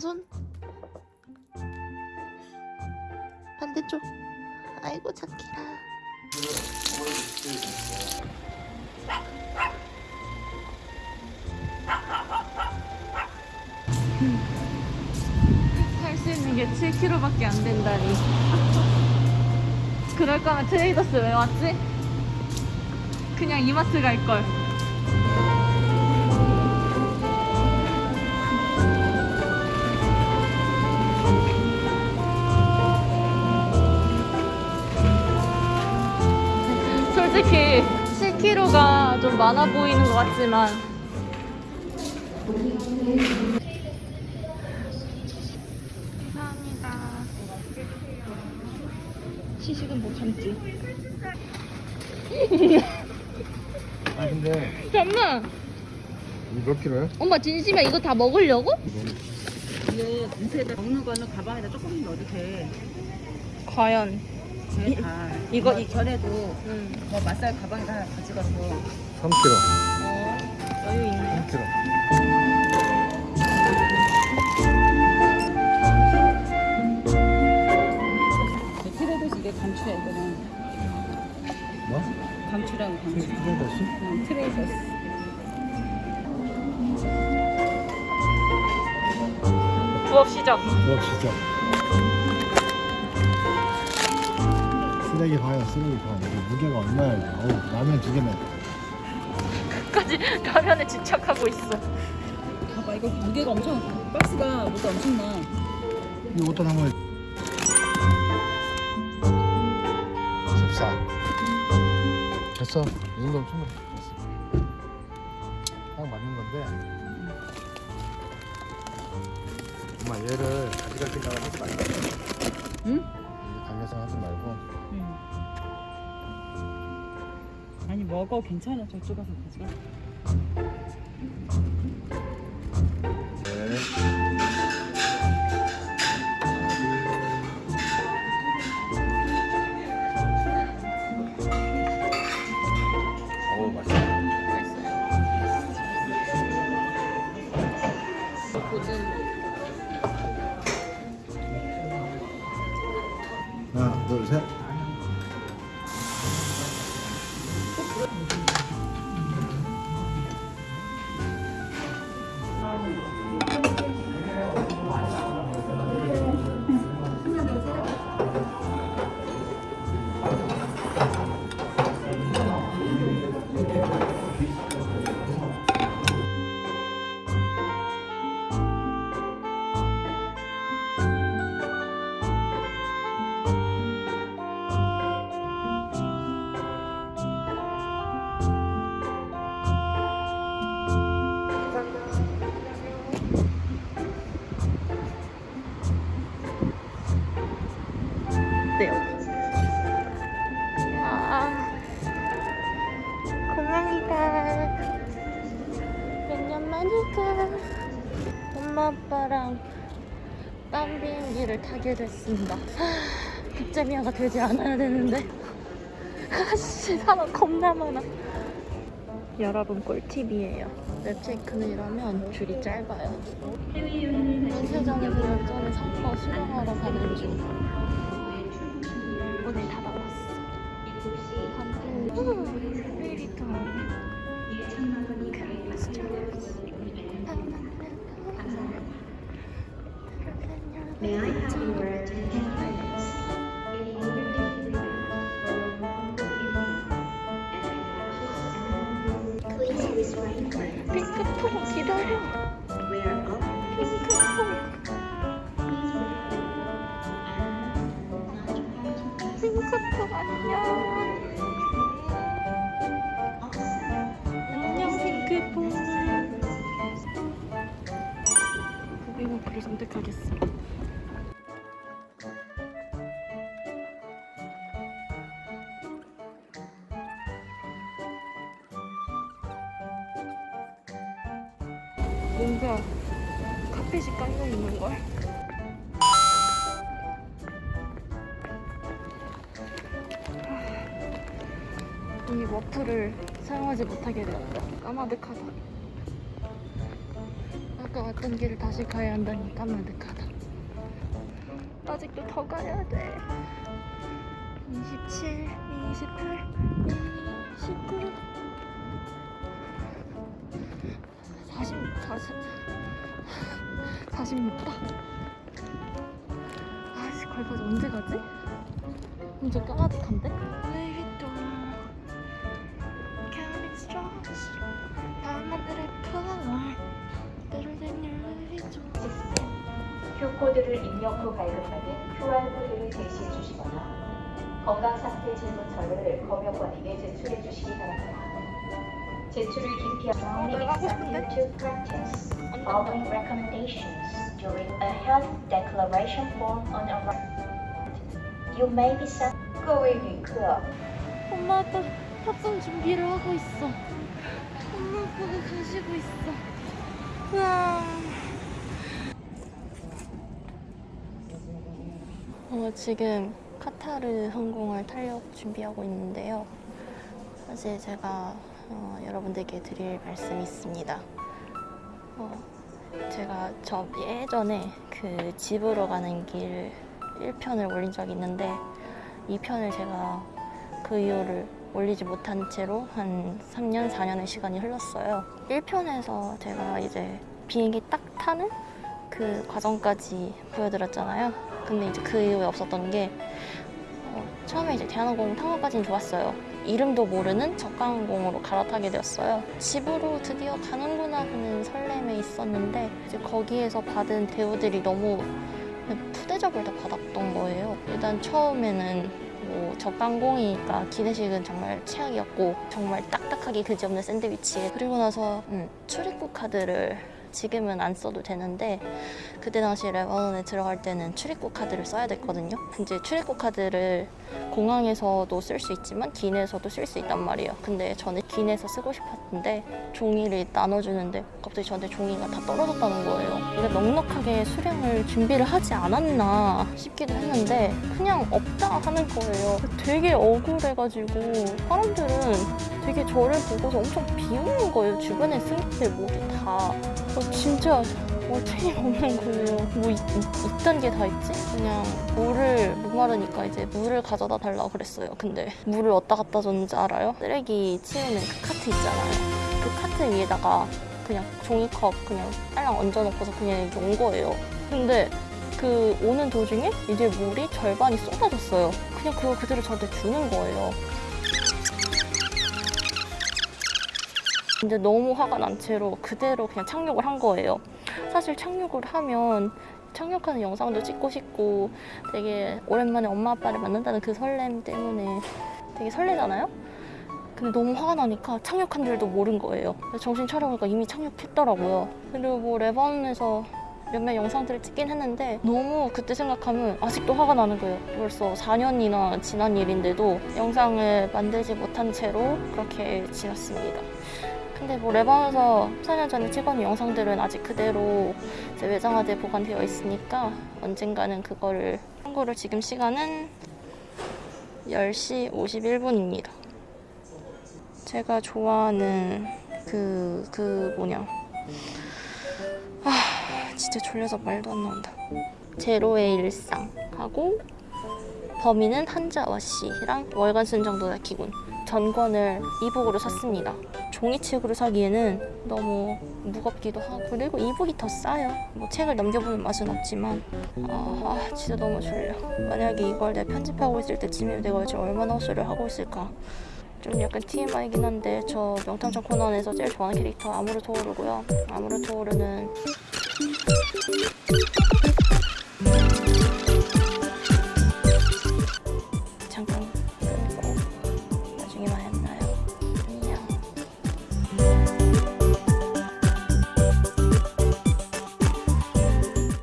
손 반대쪽 아이고 착해라 살수 있는 게 7kg밖에 안 된다니. 그럴 거면 트레이더스 왜 왔지? 그냥 이마트 갈 걸. 솔직히 7kg가 좀 많아 보이는 것 같지만 감사합니다. 시식은 못 참지. 아 근데 잠만. 몇 킬로야? 엄마 진심이야 이거 다 먹으려고? 이거 냄새에다 먹는 거는 가방에다 조금 넣어도 돼. 과연. 제 다. 이거 이 전에도 음. 뭐 맛살 가방에다 하나 가져가서 3킬로 어, 여유 있네. 3킬로 트레이더스 이게 감추야 이거는. 뭐? 감추라고 감추. 트레이더스? 응, 트레이더스. 부업 시작. 뭐 진짜 쓰레기 봐요. 쓰레기 봐. 이게 무게가 얼마야 이게 어우 라면 두 개네 끝까지 라면에 집착하고 있어. 봐봐 이거 무게가 엄청 박스가 무게 엄청나. 이거 어떤 한번 14 됐어. 이 정도면 충분해 됐어. 딱 맞는 건데. 엄마 얘를 가져갈 생각을 하지 말고 응? 이 당겨서 하지 말고 응. 아니 먹어 괜찮아 저쪽 가서 가져가. 아빠랑 딴 비행기를 타게 됐습니다. 하, 빅제미아가 되지 않아야 되는데. 아씨 사람 겁나 많아. 여러분 꿀팁이에요. 웹체크는 이러면 줄이 짧아요. 면세점에서 열전에 상가 수령하러 가는 중. 오늘 다 나왔어. 반 핑크퐁 기다려. 핑크퐁. 핑크퐁 안녕. 안녕 핑크퐁. 고객목표를 선택하겠어. 뭔가 카펫이 깔려 있는 걸. 이 워프를 사용하지 못하게 되었다. 까마득하다. 아, 아까 왔던 길을 다시 가야 한다니 까마득하다. 아직도 더 가야 돼. 27, 28, 29, 40, 40, 46다. 아씨, 걸까지 언제 가지? 엄청 까마득한데? Q코드를 입력 후 발급받은 QR코드를 제시해 주시거나 건강상태 질문서를 검역관에게 제출해 주시기 바랍니다. 제출을 기피하고 올라가고 싶은데? Following recommendations during a health declaration form on arrival, you may be sent. going club. 엄마 또 합성 준비를 하고 있어. 엄마 보고 가시고 있어. 와. 어, 지금 카타르 항공을 타려고 준비하고 있는데요. 사실 제가 어, 여러분들께 드릴 말씀이 있습니다. 어, 제가 저 예전에 그 집으로 가는 길 1편을 올린 적이 있는데 2편을 제가 그 이후를 올리지 못한 채로 한 3년, 4년의 시간이 흘렀어요. 1편에서 제가 이제 비행기 딱 타는 그 과정까지 보여드렸잖아요. 근데 이제 그 이후에 없었던 게 어, 처음에 이제 대한항공 탄 것까지는 좋았어요. 이름도 모르는 저가항공으로 갈아타게 되었어요. 집으로 드디어 가는구나 하는 설렘에 있었는데 이제 거기에서 받은 대우들이 너무 푸대접을 다 받았던 거예요. 일단 처음에는 뭐 저가항공이니까 기내식은 정말 최악이었고 정말 딱딱하게 그지없는 샌드위치에 그리고 나서 음, 출입국 카드를 지금은 안 써도 되는데 그때 당시 레바논에 들어갈 때는 출입국 카드를 써야 됐거든요. 이제 출입국 카드를 공항에서도 쓸 수 있지만 기내에서도 쓸 수 있단 말이에요. 근데 저는 기내에서 쓰고 싶었는데 종이를 나눠주는데 갑자기 저한테 종이가 다 떨어졌다는 거예요. 이게 넉넉하게 수령을 준비를 하지 않았나 싶기도 했는데 그냥 없다 하는 거예요. 되게 억울해가지고 사람들은 되게 저를 보고서 엄청 비웃는 거예요. 주변에 승객들 모두 다. 어, 진짜 어처이 없는 거예요. 뭐 있, 있던 게 다 있지? 그냥 물을 목마르니까 이제 물을 가져다 달라고 그랬어요. 근데 물을 어디다 갖다 줬는지 알아요? 쓰레기 치우는 그 카트 있잖아요. 그 카트 위에다가 그냥 종이컵 그냥 딸랑 얹어놓고서 그냥 이렇게 온 거예요. 근데 그 오는 도중에 이제 물이 절반이 쏟아졌어요. 그냥 그거 그대로 저한테 주는 거예요. 근데 너무 화가 난 채로 그대로 그냥 착륙을 한 거예요. 사실 착륙을 하면 착륙하는 영상도 찍고 싶고 되게 오랜만에 엄마 아빠를 만난다는 그 설렘 때문에 되게 설레잖아요? 근데 너무 화가 나니까 착륙한 줄도 모른 거예요. 정신 차려보니까 이미 착륙했더라고요. 그리고 뭐 레바논에서 몇몇 영상들을 찍긴 했는데 너무 그때 생각하면 아직도 화가 나는 거예요. 벌써 4년이나 지난 일인데도 영상을 만들지 못한 채로 그렇게 지났습니다. 근데 뭐 레바논에서 4년 전에 찍어놓은 영상들은 아직 그대로 외장하드에 보관되어 있으니까 언젠가는 그거를 참고로 지금 시간은 10시 51분입니다. 제가 좋아하는 그, 그 뭐냐. 아, 진짜 졸려서 말도 안 나온다. 제로의 일상 하고 범인은 한자와 씨랑 월간 순정도다 기군 전권을 이북으로 샀습니다. 종이책으로 사기에는 너무 무겁기도 하고 그리고 이북이 더 싸요. 뭐 책을 넘겨보는 맛은 없지만 아, 아, 진짜 너무 졸려. 만약에 이걸 내가 편집하고 있을 때쯤이면 내가 지금 얼마나 헛소리를 하고 있을까. 좀 약간 TMI이긴 한데 저 명탐정 코난에서 제일 좋아하는 캐릭터 아무르 토오르고요. 아무르 토오르는